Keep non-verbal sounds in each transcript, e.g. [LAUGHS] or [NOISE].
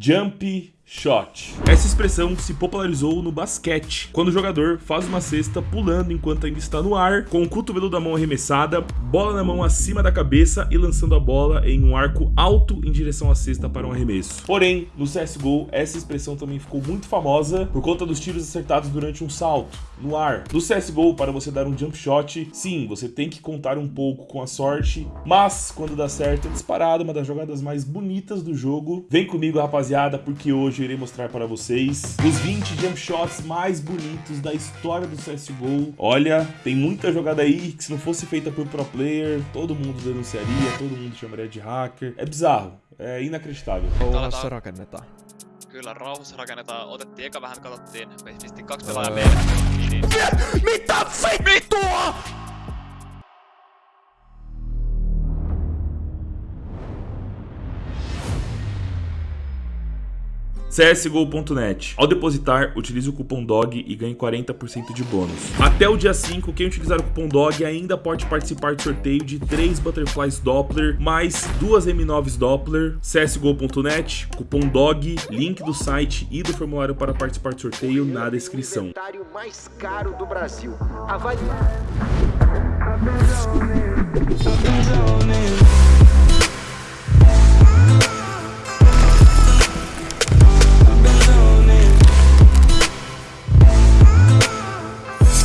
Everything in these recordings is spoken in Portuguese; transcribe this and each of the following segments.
Jump Shot. Essa expressão se popularizou no basquete, quando o jogador faz uma cesta pulando enquanto ainda está no ar, com o cotovelo da mão arremessada, bola na mão acima da cabeça e lançando a bola em um arco alto em direção à cesta para um arremesso. Porém, no CSGO, essa expressão também ficou muito famosa por conta dos tiros acertados durante um salto, no ar. No CSGO, para você dar um jump shot, sim, você tem que contar um pouco com a sorte, mas quando dá certo é disparado, uma das jogadas mais bonitas do jogo. Vem comigo, rapaziada, porque hoje eu irei mostrar para vocês os 20 jump shots mais bonitos da história do CSGO. Olha, tem muita jogada aí que se não fosse feita por pro player, todo mundo denunciaria, todo mundo chamaria de hacker. É bizarro, é inacreditável. Rauhassa rakennetaan. Kyllä, rauhassa rakennetaan. Otettiin eka vähän, katsottiin. Pistin kaksi pelaajaa meille. Mitä vittua?! CSGO.net. Ao depositar, utilize o cupom DOG e ganhe 40% de bônus. Até o dia 5, quem utilizar o cupom DOG ainda pode participar do sorteio de 3 Butterflies Doppler, mais 2 M9s Doppler. CSGO.net, cupom DOG, link do site e do formulário para participar do sorteio na descrição. inventário mais caro do Brasil. Avalie.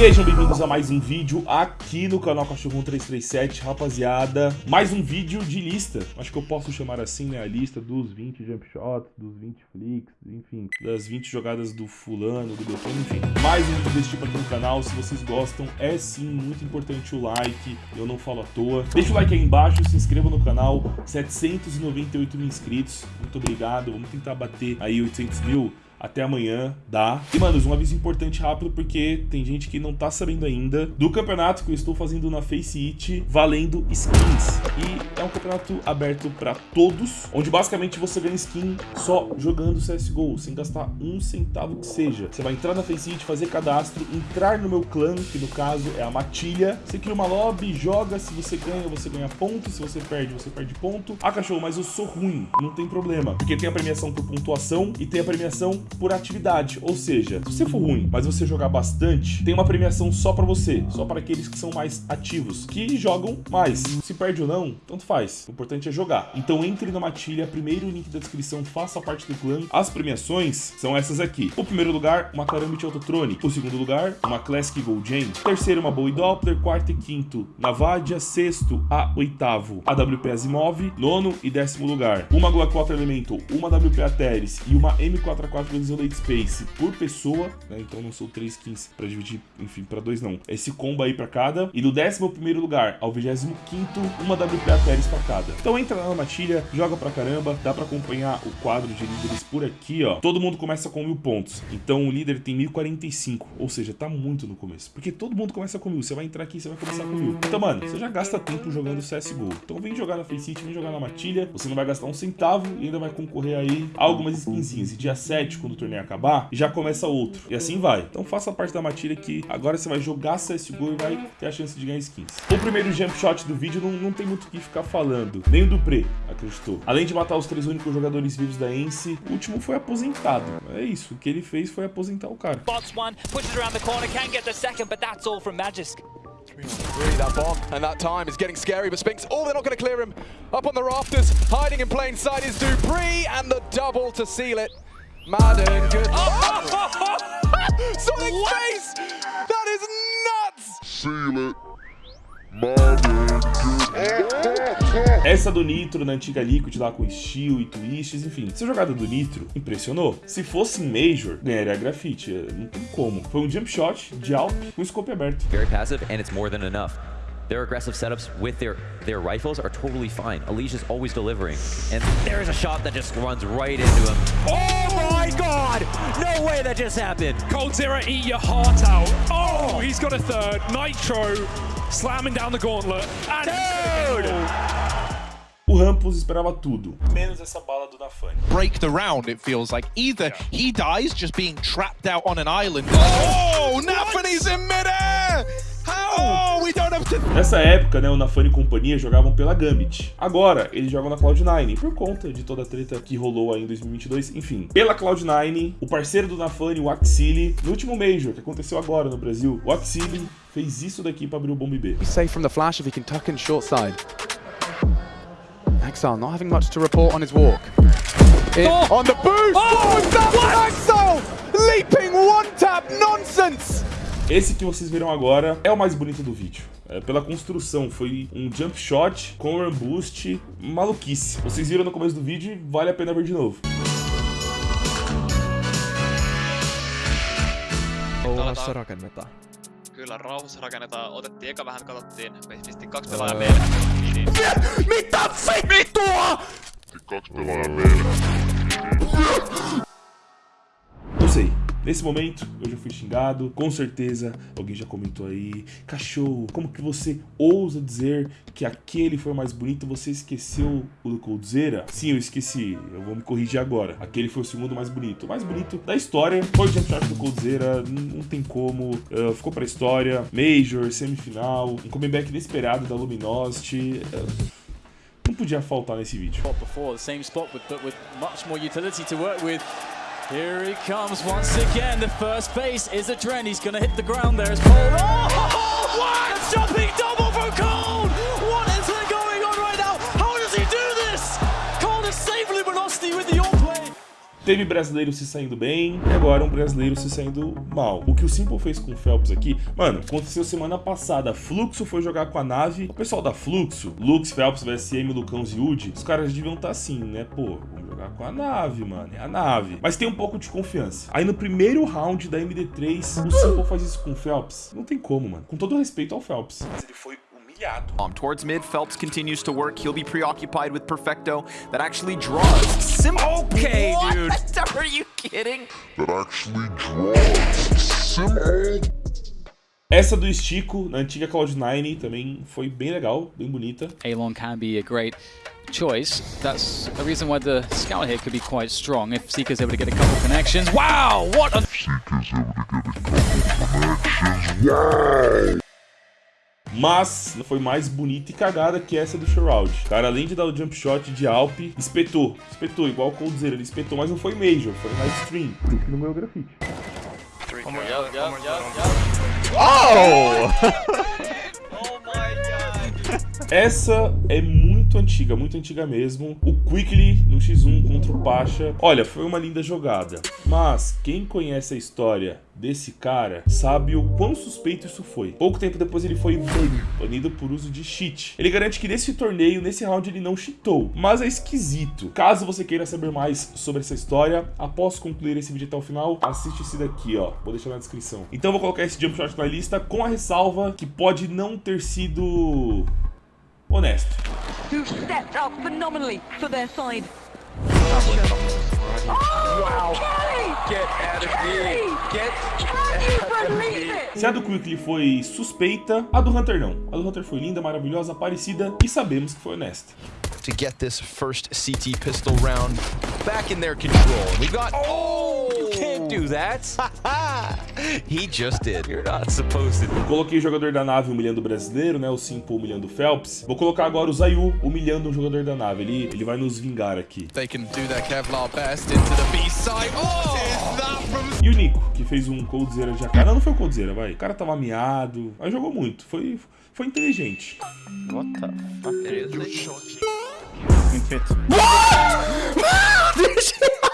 Sejam bem-vindos a mais um vídeo aqui no canal Cachorro 337, rapaziada. Mais um vídeo de lista, acho que eu posso chamar assim, né? A lista dos 20 jump shots, dos 20 flicks, enfim, das 20 jogadas do fulano, do Beltrano, enfim. Mais um vídeo desse tipo aqui no canal, se vocês gostam, é sim muito importante o like, eu não falo à toa. Deixa o like aí embaixo, se inscreva no canal, 798 mil inscritos, muito obrigado, vamos tentar bater aí 800 mil até amanhã, dá. E, manos, um aviso importante rápido, porque tem gente que não tá sabendo ainda do campeonato que eu estou fazendo na Face It, valendo skins. E é um campeonato aberto pra todos, onde basicamente você ganha skin só jogando CSGO, sem gastar um centavo que seja. Você vai entrar na Face It, fazer cadastro, entrar no meu clã, que no caso é a Matilha. Você cria uma lobby, joga, se você ganha, você ganha ponto, se você perde, você perde ponto. Ah, cachorro, mas eu sou ruim, não tem problema, porque tem a premiação por pontuação e tem a premiação por atividade. Ou seja, se você for ruim, mas você jogar bastante, tem uma premiação só pra você, só para aqueles que são mais ativos, que jogam mais. Se perde ou não, tanto faz. O importante é jogar. Então entre na matilha, primeiro link da descrição, faça parte do clã. As premiações são essas aqui. O primeiro lugar, uma Karambit Autotrone. O segundo lugar, uma Classic Gold Gen. Terceiro, uma Bowie Doppler. Quarto e quinto, Navadia. Sexto a oitavo, a WP Asimov. Nono e décimo lugar, uma Glock 4 Elemental, uma WP Ateris e uma M4A4 Isolate Space por pessoa, né? Então não são três skins pra dividir, enfim, pra dois não. Esse combo aí pra cada. E do 11 primeiro lugar ao 25 quinto, uma WP Ateris pra cada. Então entra na matilha, joga pra caramba, dá pra acompanhar o quadro de líderes por aqui, ó. Todo mundo começa com mil pontos. Então o líder tem 1045, ou seja, tá muito no começo. Porque todo mundo começa com mil. Você vai entrar aqui, você vai começar com mil. Então, mano, você já gasta tempo jogando CSGO. Então vem jogar na Faceit, vem jogar na matilha. Você não vai gastar um centavo e ainda vai concorrer aí a algumas skinzinhas. E dia 7, quando o torneio acabar, já começa outro. E assim vai. Então faça parte da matilha que agora você vai jogar CSGO e vai ter a chance de ganhar skins. O primeiro jump shot do vídeo não, não tem muito o que ficar falando. Nem o Dupré acreditou. Além de matar os três únicos jogadores vivos da ENSE, o último foi aposentado. É isso. O que ele fez foi aposentar o cara. Spots one, pushes around the corner, can get the second, but that's all from Magisk. Three, that bomb, and that time is getting scary, but Spinks, oh, they're not going to clear him. Up on the rafters, hiding in plain sight is Dupree, and the double to seal it. Madden, good. Sonic face! That is nuts! Seal it. Essa do Nitro na antiga Liquid lá com Steel e Twists, enfim. Essa jogada do Nitro impressionou. Se fosse em Major, ganharia grafite. Não tem como. Foi um jump shot de Alp com scope aberto. very passive, and it's more than enough. Their aggressive setups with their, their rifles are totally fine. Alicia's always delivering. And there's a shot that just runs right into him. Oh my god! No way that just happened! Cold Zero, eat your heart out. Oh, he's got a third. Nitro slamming down the gauntlet. And Dude! O Rampus esperava tudo, menos essa bala do Nafani. break the round, it feels like. Either he dies just being trapped out on an island. Oh, oh Nafany's in midair! How? Oh, have Nessa época, né, o Nafani e companhia jogavam pela Gambit. Agora, eles jogam na Cloud9, por conta de toda a treta que rolou aí em 2022. Enfim, pela Cloud9, o parceiro do Nafani, o Axili, no último Major, que aconteceu agora no Brasil, o Axili fez isso daqui pra abrir o bombe B. Safe from the flash if he can tuck in short side. Exile not having much to report on his walk. In, On the boost! Oh, what? Exile! Leaping one tap nonsense! Esse que vocês viram agora é o mais bonito do vídeo. É, pela construção, foi um jump shot com run boost maluquice. Vocês viram no começo do vídeo e vale a pena ver de novo. Rauhassa rakennetaan. Kyllä rauhassa rakennetaan. Otettiin eka vähän, katsottiin. Me pistettiin kaksi pelaajaa meille. Niin. Mitä vittua? Kaksi pelaajaa. Não sei. Nesse momento, eu já fui xingado, com certeza alguém já comentou aí. Cachorro, como que você ousa dizer que aquele foi mais bonito? Você esqueceu o do Coldzera? Sim, eu esqueci. Eu vou me corrigir agora. Aquele foi o segundo mais bonito. O mais bonito da história foi o jump shot do Coldzera. Não tem como. Uh, ficou pra história. Major, semifinal. Um comeback inesperado da Luminosity. Uh, não podia faltar nesse vídeo. Before, the same spot, but, but with much more utility to work with. Here he comes once again. The first base is a Dren. He's going to hit the ground there as Paul. Oh, what? Jumping double from Cold. Teve brasileiro se saindo bem e agora um brasileiro se saindo mal. O que o Simple fez com o Phelps aqui, mano, aconteceu semana passada. Fluxo foi jogar com a nave. O pessoal da Fluxo, Lux, Phelps, VSM, Lucão, Ziud, os caras deviam estar assim, né? Pô, vamos jogar com a nave, mano. É a nave. Mas tem um pouco de confiança. Aí no primeiro round da MD3, o Simple faz isso com o Phelps. Não tem como, mano. Com todo respeito ao Phelps. Mas ele foi. Um, towards mid, Phelps continues to work. He'll be preoccupied with Perfecto. That actually draws. Sim okay, What? dude. [LAUGHS] Are you kidding? That actually draws. Simple. Essa do Estico, na antiga Cloud9, também foi bem legal, bem bonita. Alon can be a great choice. That's a reason why the scout here could be quite strong if Seeker's able to get a couple connections. Wow, what a Seeker's able to get a couple connections. Wow! Mas foi mais bonita e cagada que essa do Shroud. Cara, além de dar o jump shot de Alp, espetou. Espetou, igual o Coldzera, ele espetou, mas não foi Major, foi na stream. Por isso que não ganhou grafite. [LAUGHS] Essa é muito antiga, muito antiga mesmo. O Quickly no X1 contra o Pacha. Olha, foi uma linda jogada. Mas quem conhece a história desse cara sabe o quão suspeito isso foi. Pouco tempo depois ele foi banido, banido por uso de cheat. Ele garante que nesse torneio, nesse round, ele não cheatou. Mas é esquisito. Caso você queira saber mais sobre essa história, após concluir esse vídeo até o final, assiste esse daqui, ó. Vou deixar na descrição. Então vou colocar esse jump shot na lista com a ressalva que pode não ter sido honesto. who stepped up phenomenally for their side. Wow. Get out of here. Get Can you believe it? Se a do Quickly foi suspeita, a do Hunter não. A do Hunter foi linda, maravilhosa, parecida e sabemos que foi honesta. To get this first CT pistol round back in their control. We got. Oh! Do that. he just did. You're not supposed to. Coloquei o jogador da nave humilhando o brasileiro, né? O Simple humilhando o Phelps. Vou colocar agora o Zayu humilhando um jogador da nave. Ele, ele vai nos vingar aqui. They can do their Kevlar best into the B side. Oh! Is that from E o Nico, que fez um Coldzera de AK. Não, não foi o Coldzera, vai. O cara tava miado, mas jogou muito. Foi, foi inteligente. What the fuck? Seriously? [LAUGHS]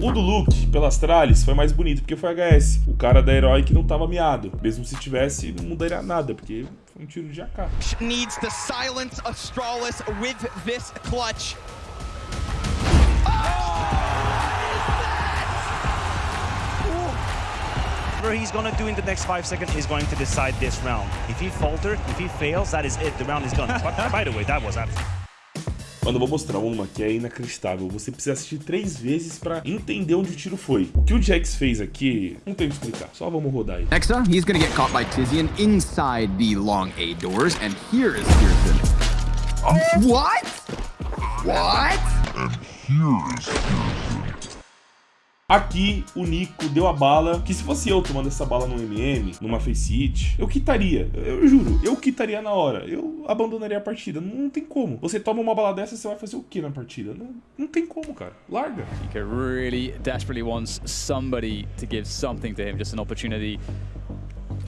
O do Luke, pelas tralhas, foi mais bonito, porque foi HS. O cara da Herói que não tava miado. Mesmo se tivesse, não mudaria nada, porque foi um tiro de AK. Needs to silence Astralis with this clutch. Whatever he's gonna do in the next five seconds is going to decide this round. If he falters, if he fails, that is it. The round is done. But, by the way, that was absolutely. Mano, eu vou mostrar uma que é inacreditável. Você precisa assistir três vezes pra entender onde o tiro foi. O que o Jax fez aqui, não tem o que explicar. Só vamos rodar aí. Next up, he's gonna get caught by Tizian inside the long A doors, and here is Pearson. What? What? And here is Pearson. Aqui o Nico deu a bala, que se fosse eu tomando essa bala no MM, numa face hit, eu quitaria. Eu juro, eu quitaria na hora. Eu abandonaria a partida. Não, não tem como. Você toma uma bala dessa, você vai fazer o que na partida? Não, não tem como, cara. Larga. He really desperately wants somebody to give something to him, just an opportunity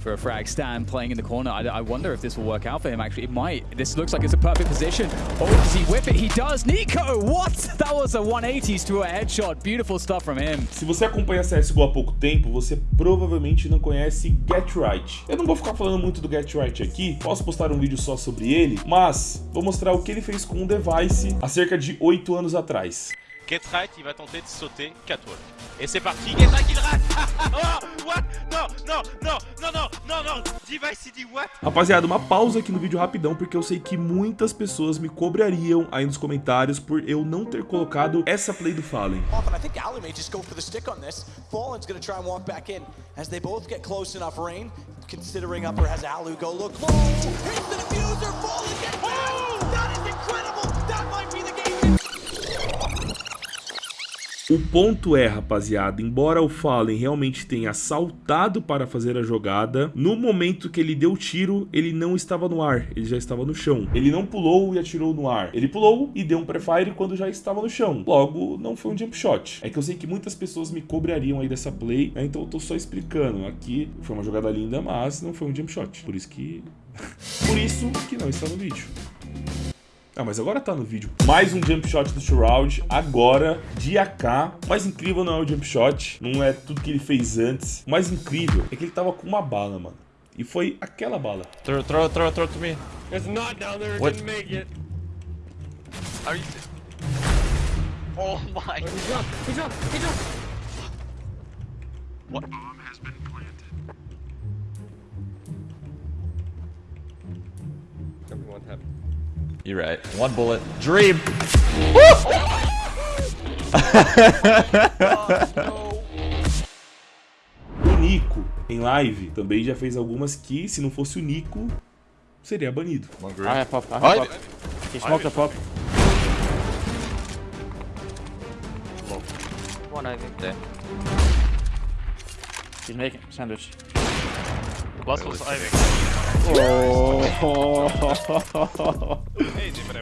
for a frag stand playing in the corner. I, I, wonder if this will work out for him, actually. It might. This looks like it's a perfect position. Oh, does he whip it? He does. Nico, what? That was a 180s to a headshot. Beautiful stuff from him. Se você acompanha CSGO há pouco tempo, você provavelmente não conhece Get Right. Eu não vou ficar falando muito do Get Right aqui, posso postar um vídeo só sobre ele, mas vou mostrar o que ele fez com um device há cerca de 8 anos atrás. Get Right, il va tenter de sauter catwalk. Et c'est parti, Get Right, il rate [LAUGHS] Oh, what Non, non, non, non, non, non, non Device, il dit what Rapaziada, uma pausa aqui no vídeo rapidão, porque eu sei que muitas pessoas me cobrariam aí nos comentários por eu não ter colocado essa play do Fallen. I think Ali may just go for the stick on this. Fallen's gonna try and walk back in. As they both get close enough, Rain, considering upper has Alu go look low. Hits the diffuser, Fallen gets back! That is incredible! O ponto é, rapaziada, embora o Fallen realmente tenha saltado para fazer a jogada, no momento que ele deu o tiro, ele não estava no ar, ele já estava no chão. Ele não pulou e atirou no ar. Ele pulou e deu um prefire quando já estava no chão. Logo, não foi um jump shot. É que eu sei que muitas pessoas me cobrariam aí dessa play, né? então eu tô só explicando. Aqui foi uma jogada linda, mas não foi um jump shot. Por isso que... [LAUGHS] Por isso que não está no vídeo. Ah, mas agora tá no vídeo. Mais um jump shot do Shroud, agora de AK. O mais incrível não é o jump shot, não é tudo que ele fez antes. O mais incrível é que ele tava com uma bala, mano. E foi aquela bala. Throw, throw, throw, throw to me. It's not down there, it What? didn't make it. Are you... Oh my god. He's up, he's up, he's up. What? What happened? You're right. One bullet. Dream. [LAUGHS] O Nico, em live, também já fez algumas que, se não fosse o Nico, seria banido. I have pop, I have What? pop. He smoked the pop. One. There. He's making sandwich. The last was Ivy.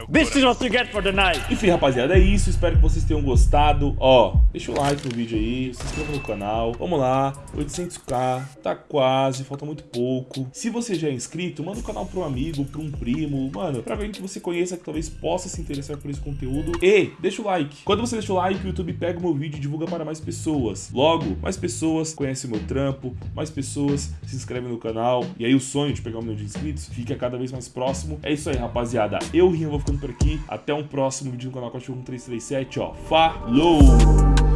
This is what you get for the night. Enfim, rapaziada, é isso. Espero que vocês tenham gostado. Ó, deixa o like no vídeo aí, se inscreva no canal. Vamos lá, 800k, tá quase, falta muito pouco. Se você já é inscrito, manda o canal para um amigo, para um primo, mano, pra alguém que você conheça que talvez possa se interessar por esse conteúdo. E deixa o like. Quando você deixa o like, o YouTube pega o meu vídeo e divulga para mais pessoas. Logo, mais pessoas conhecem o meu trampo, mais pessoas se inscrevem no canal. E aí o sonho de pegar um milhão de inscritos fica cada vez mais próximo. É isso aí, rapaziada. Eu, Rinho, vou ficando por aqui. Até um próximo vídeo no canal Cachorro 1337, ó. Falou!